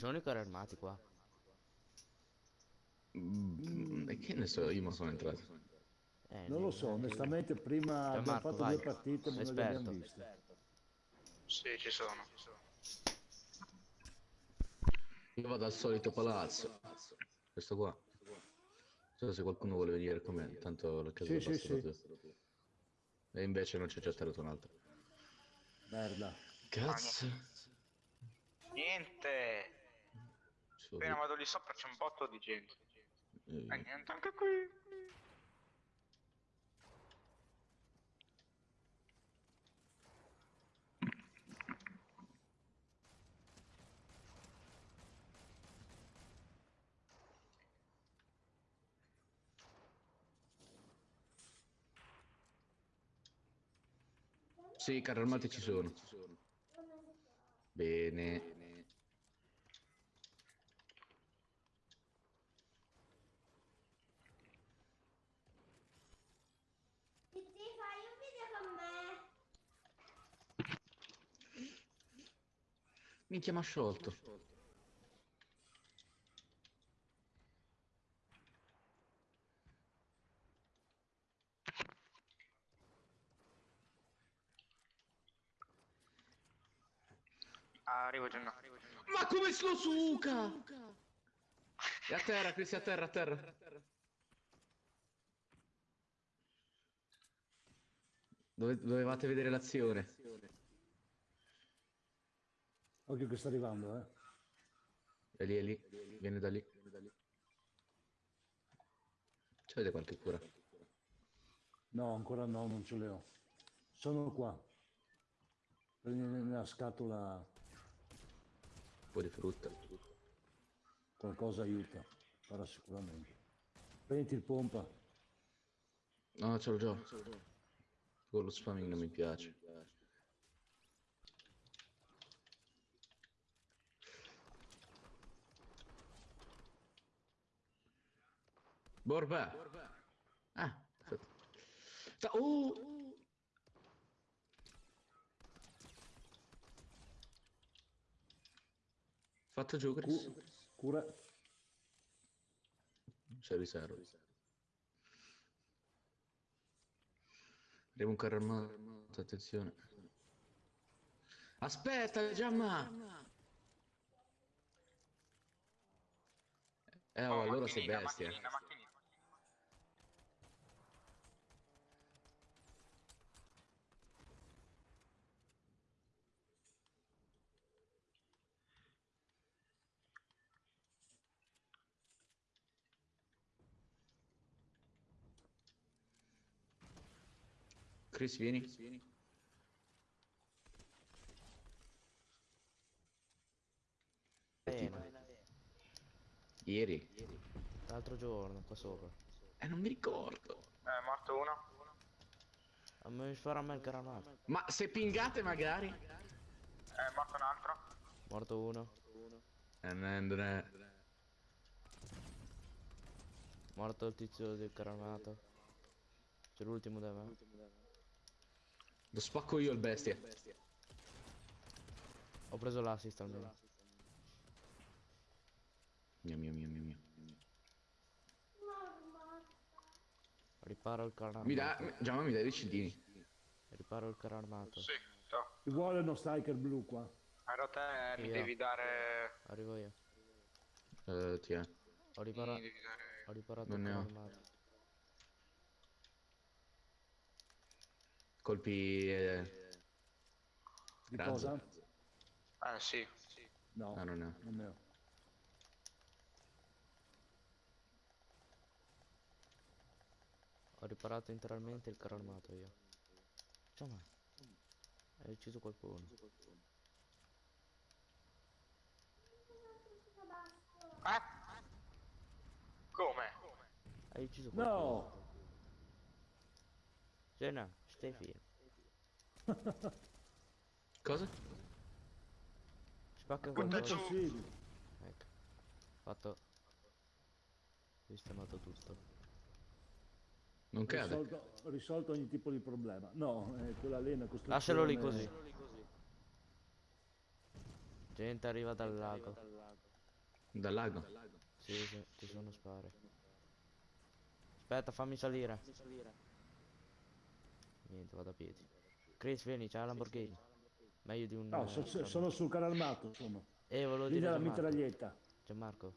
sono i carri armati qua? Mm, e che ne so, io ma sono entrato. Eh, Non lo so, onestamente prima abbiamo Gianmarco, fatto vai. due partite ma non le abbiamo viste. Sì, ci sono. Io vado al solito palazzo. Questo qua. Non so se qualcuno vuole venire con me, tanto la casa Sì, è sì, proprio. E invece non c'è già tirato un altro. Merda. Cazzo. Niente. Solo- Appena vado lì sopra c'è un botto di gente. eh, E niente, anche qui. Sì, carri armati ci sono. Bene. Ti fai un video con me? Minchia, mi ha sciolto. Arrivo Gianno. Arrivo. Ma come lo suca? È a terra, Cristi, a terra, a terra. Dove- dovevate vedere l'azione. Occhio che sta arrivando, eh. È lì, è lì. Viene da lì. C'avete qualche cura? No, ancora no, non ce le ho. Sono qua. Prendi nella scatola Un po' di frutta. qualcosa aiuta, farà sicuramente. Prendi il pompa. No, ce l'ho già. Con lo spamming non mi piace. Borba. Ah, aspetta. Sta- oh! Fatto giù, Chris. Cu- cura. C'è riserva. Arriva un carro armato, attenzione. Aspetta, Giamma! Eh, oh, allora sei bestia. macchinina, macchinina. Chris, vieni. Bene. Ieri. L'altro giorno, qua sopra. Eh, non mi ricordo. Eh, morto uno. A me farà me il caramato. Ma se pingate magari? Eh, morto un altro. Morto uno. Eh, non è... Morto il tizio del caramato. C'è l'ultimo da me. Lo spacco io il bestia. Ho preso l'assist almeno. Mio, mio, mio, mio, mio. Riparo il carro armato. Mi dà... Giamma mi dai dei cedini. Riparo il carro armato. Sì, to. Ci vuole uno striker blu qua. Allora te mi Io. devi dare... Arrivo io. Eh, ti è. Ho riparato. Ho riparato Non il ne carro ho. armato. Colpi... Eh... Di Razzo. cosa? Eh, sì. sì. No, Ah, non ne ho. non ne ho. Ho riparato interamente il carro armato io. Ciao ma. Hai ucciso qualcuno. Eh? Come? Hai ucciso qualcuno. No! Jenna, stai fermo. Cosa? Spacca Butta qualcosa. Ecco. Fatto. Sistemato tutto. Non cade. Risolto, risolto ogni tipo di problema. No, eh, quella una costruzione... Lascialo lì così. Gente arriva dal lago. Dal lago? Sì, sì, ci sono spari. Aspetta, fammi salire. Niente, vado a piedi. Chris, vieni, c'è la Lamborghini. Meglio di un... No, eh, so- so- Gianmarco. sono sul carro armato, sono. Eh, volevo Lì dire Gianmarco. mitraglietta. Gianmarco.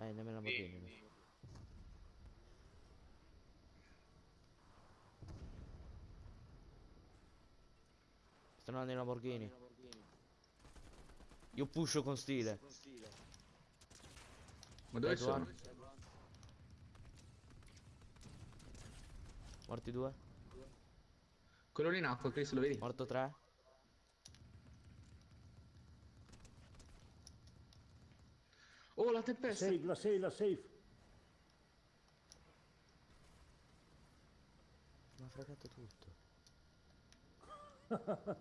Eh, andiamo in Lamborghini. Sì. Stanno andando in Lamborghini. Io pusho con stile. Ma dove sono? Morti due. Quello lì in acqua, Chris, lo vedi? Morto tre. Oh, la tempesta! Safe, la safe, la safe. Mi ha fregato tutto.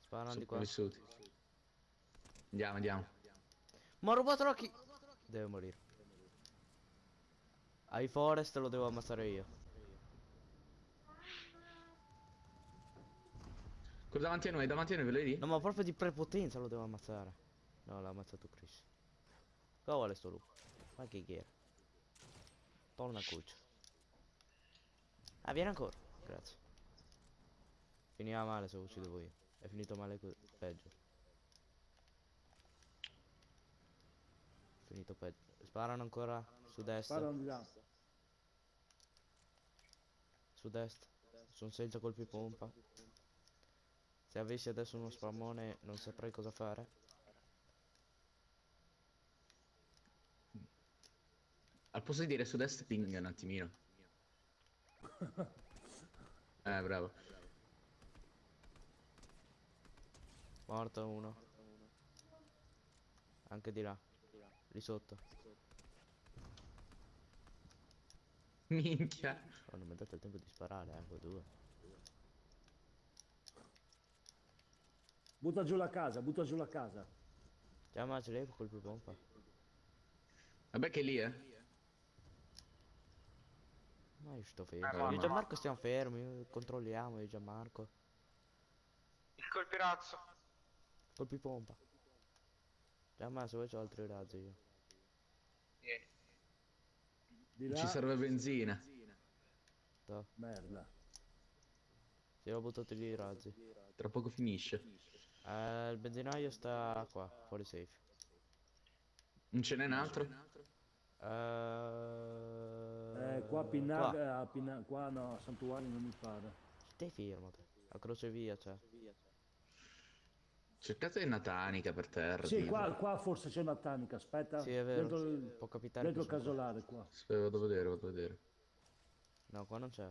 Sparano di qua. Sopravvissuti. Andiamo, andiamo. Ma ho rubato l'occhi! Deve morire. Ai forest lo devo ammazzare io. Quello davanti a noi, davanti a noi, ve lo vedi? No, ma proprio di prepotenza lo devo ammazzare. No, l'ha ammazzato Chris. Cosa vuole sto lupo? Ma che ghiera. Torna cuccia. Ah, vieni ancora. Grazie. Finiva male se lo uccidevo io. È finito male co- peggio. Finito peggio. Sparano ancora su destra. Sparano di là. Su destra. Sono senza colpi pompa. Se avessi adesso uno spammone non saprei cosa fare. Al posto di dire sud-est ping un attimino. Eh, bravo. Morto uno. Anche di là. Lì sotto. Minchia. Oh, non mi ha dato il tempo di sparare, eh, due. Butta giù la casa, butta giù la casa. Già ma ce l'hai con colpi pompa. Vabbè che lì, eh. Ma io sto Eh, fermo. ma io e. Gianmarco stiamo fermi, controlliamo io Gianmarco. Il colpirazzo. Colpi pompa. Gianmarco se vuoi c'ho altri razzi io. Vieni. Di Ci là. serve benzina. Sto. Merda. Ti ho buttato lì i razzi. Tra poco finisce. Eh, il benzinaio sta qua, fuori safe. Non ce n'è un altro? Eh, Eh, qua a Pinnaga, a Pinna- qua no, Santuario non mi pare. Stai fermo te. A crocevia c'è. Cercate una tanica per terra. Sì, qua, qua forse c'è una tanica, aspetta. Sì, è vero. Dentro, il- Può capitare dentro il casolare qua. Aspetta, vado a vedere, vado a vedere. No, qua non c'è.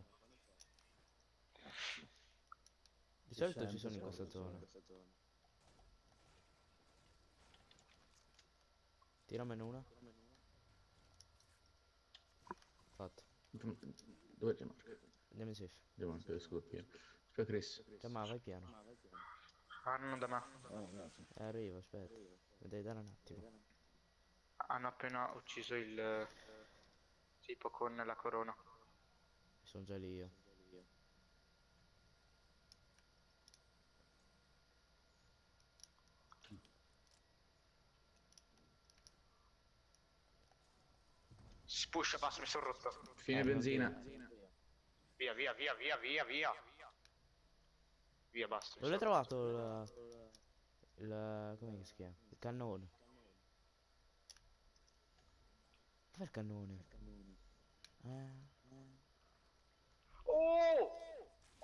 Di solito ci sono in questa zona. Tiramene una. Fatto. Dove c'è Marco? Andiamo in safe. Andiamo anche lo scudo pieno. Aspetta Chris. Cioè, ma vai piano. Hanno da me. Oh. Eh, arrivo, aspetta. Mi devi dare un attimo. Hanno appena ucciso il eh, tipo con la corona. Sono già lì io. Si pusha, basta, mi sono rotto. Fine Eh, benzina. Via, via, via, via, via, via. Via, basta. Dove l'hai sono rotto. trovato il... il... come si chiama? Il cannone. Dov'è il cannone? Eh... Oh!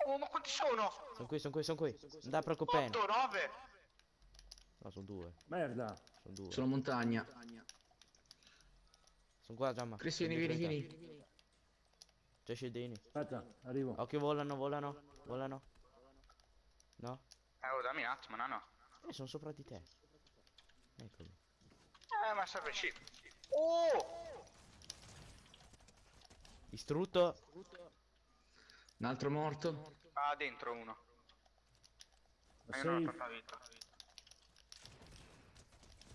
Oh, ma quanti sono? Sono qui, sono qui, sono qui. Non da preoccupare. 8, 9. No, sono due. Merda. Sono due. Sulla montagna. Sono qua, Giamma. Sono vieni, vieni. C'è scendini. Aspetta, arrivo. Occhio, volano, volano, volano. No? Eh, oh, dammi un attimo, no, no. Eh, sono sopra di te. Eccoli. Eh, ma serve sì. Oh! Distrutto. Un altro morto. Ah, dentro uno. Ma io non ho vita.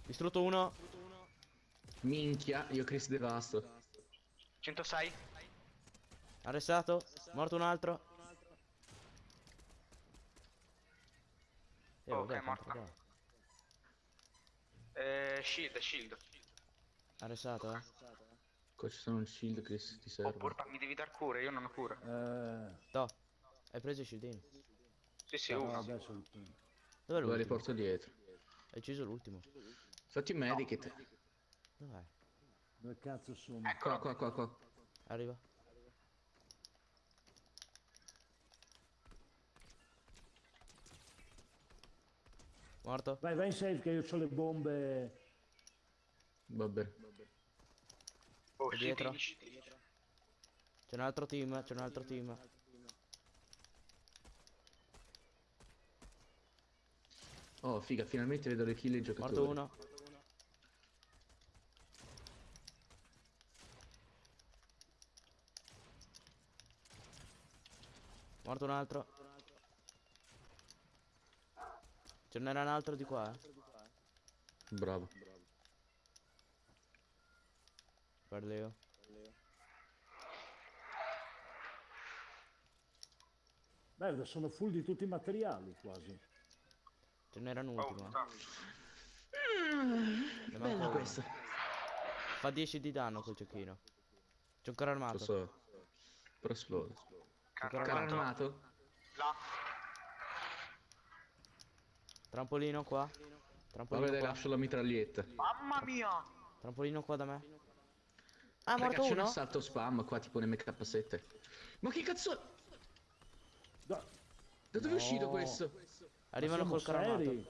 Distrutto uno. Minchia, io Chris devasto. 106? Arrestato. Morto un altro. Eh, Ok, vabbè, morta. Eh, shield, shield. Ha resato, eh? Qua ci sono un shield che ti Oh, serve. porca, mi devi dar cure, io non ho cure. Eh, No. Hai preso il shieldino. Sì, sì, no, uno. adesso... Dov'è Lo l'ultimo? riporto dietro. Hai ucciso l'ultimo. Fatti un medikit. Dov'è? Dove cazzo sono? Qua, qua, qua, qua. Arriva. Morto? Vai, vai in safe che io ho le bombe. Va bene. Oh, È dietro? C'è un altro team, c'è un altro team. Oh, figa, finalmente vedo le kill dei giocatori. Morto uno. Morto un altro. Ce n'era un altro di qua, eh. Bravo. Guarda io. Merda, sono full di tutti i materiali quasi. Ce n'era un Oh, ultimo. eh. manca Bella uno. questa. Fa 10 di danno quel giochino. C'è un carro Lo armato. so. Però esplode. Carro armato. armato? Là. Trampolino qua. Trampolino vedere, qua. lascio la mitraglietta. Mamma mia! Trampolino qua da me. Ah, Raga, morto c'è un uno? assalto spam qua tipo nell'MK7. Ma che cazzo? Da, Da dove è No. uscito questo? Arrivano col siamo carro armato. seri?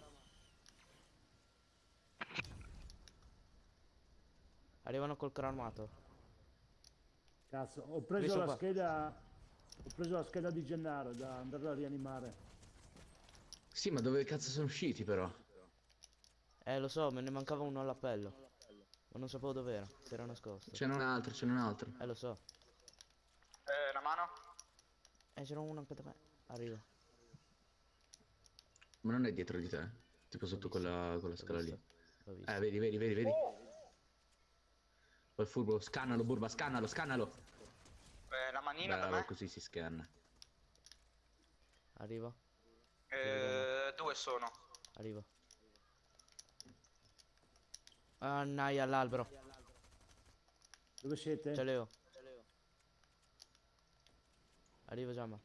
Arrivano col carro armato. Cazzo, ho preso Questo la qua. scheda. Ho preso la scheda di Gennaro da andare a rianimare. Sì, ma dove cazzo sono usciti però? Eh, lo so, me ne mancava uno all'appello. Ma non sapevo dov'era. Si era nascosto. Ce n'è un altro, ce n'è un altro. Eh, lo so. Eh, la mano? Eh, c'era uno anche da me. Arriva. Ma non è dietro di te? Tipo sotto quella, quella scala lì. Eh, vedi, vedi, vedi, vedi. Poi furbo, scannalo, burba, scannalo, scannalo. Eh, la manina da Bravo, me? così si scanna. Arriva. Eh, due sono. Arriva. Ah, naia, all'albero. Dove siete? C'è Leo. Arriva Giamma.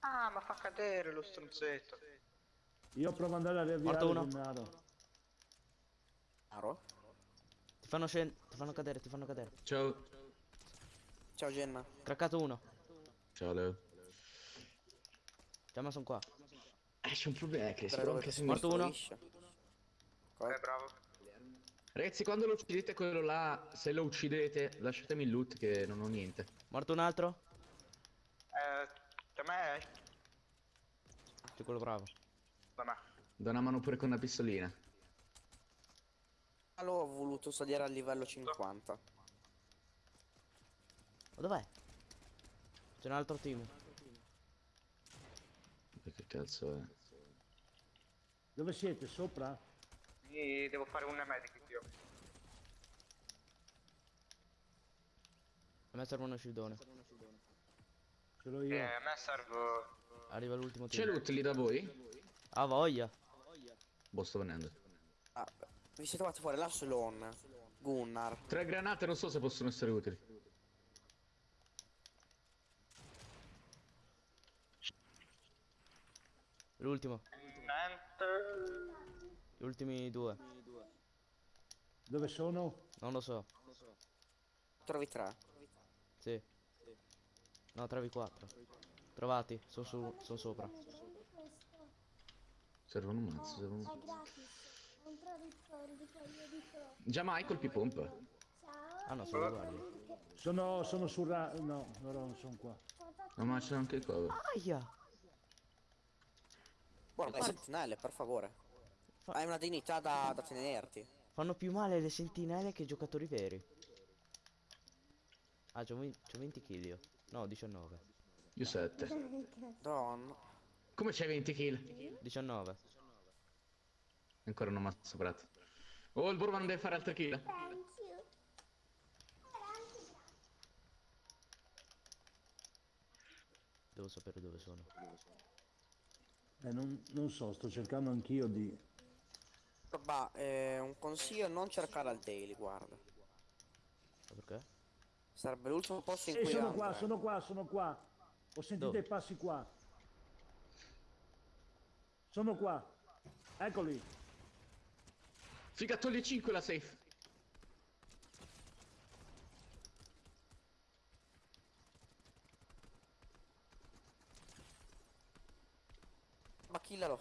Ah, ma fa cadere lo stronzetto. Io provo ad andare a riavviare uno. Gennaro. Aro? Ti fanno scendere. Ti fanno cadere, ti fanno cadere. Ciao. Ciao Jenna. Craccato uno. Ciao Leo. Giamma sono qua. Eh, c'è un problema che spero dove che si se mi- Morto uno. costruisce? Eh, bravo. Ragazzi, quando lo uccidete quello là, se lo uccidete, lasciatemi il loot che non ho niente. Morto un altro? Eh, da me? C'è quello bravo. Da me. Do una mano pure con una pistolina. Ah, L'ho voluto salire al livello 50. Ma dov'è? C'è un altro team. E Che cazzo è? Dove siete? Sopra? Quindi devo fare un medic io. A me serve uno shieldone. Ce l'ho io. Eh, a me serve... Arriva l'ultimo C'è team. loot lì da voi? Ah, voglia. Boh, sto venendo. Ah, vi siete trovati fuori la Sloan. Gunnar. Tre granate non so se possono essere utili. L'ultimo. Gli ultimi due. Dove sono? Non lo so. Trovi tre. Sì. No, 3v4. Trovati. Sono su. Sono sopra. Servono un mazzo, servono un... Non trovi pro. Già mai colpi pompa. Ciao. Ah no, sono uguali. Sono, sono sul ra... No, loro non sono qua. No, ma c'è anche il cover. Aia! Buono, dai sentinelle, per favore. Fa- Hai una dignità da, da tenerti. Fanno più male le sentinelle che i giocatori veri. Ah, c'ho 20, c'ho 20 kill io. No, 19. Io 7. Don. Come c'hai 20 kill? 19. Ancora non mazzo prato. Oh, il burba non deve fare altre kill. Devo sapere dove sono. Eh, non, non so, sto cercando anch'io di... Bah, eh, un consiglio non cercare al daily, guarda. Perché? Sarebbe l'ultimo posto in Sì, cui sono andare. qua, sono qua, sono qua. Ho sentito Dove? i passi qua. Sono qua. Eccoli. Figa, toglie 5 la safe. Killalo.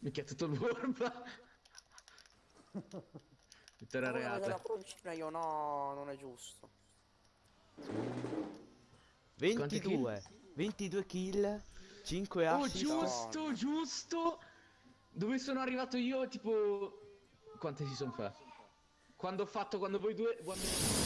Minchia, tutto il worm. Vittoria avete la io no, non è giusto. 22. 22 kill. 5 Oh, assist. giusto, giusto. Dove sono arrivato io, tipo... Quante si sono fa? Quando ho fatto, quando voi due... Quando...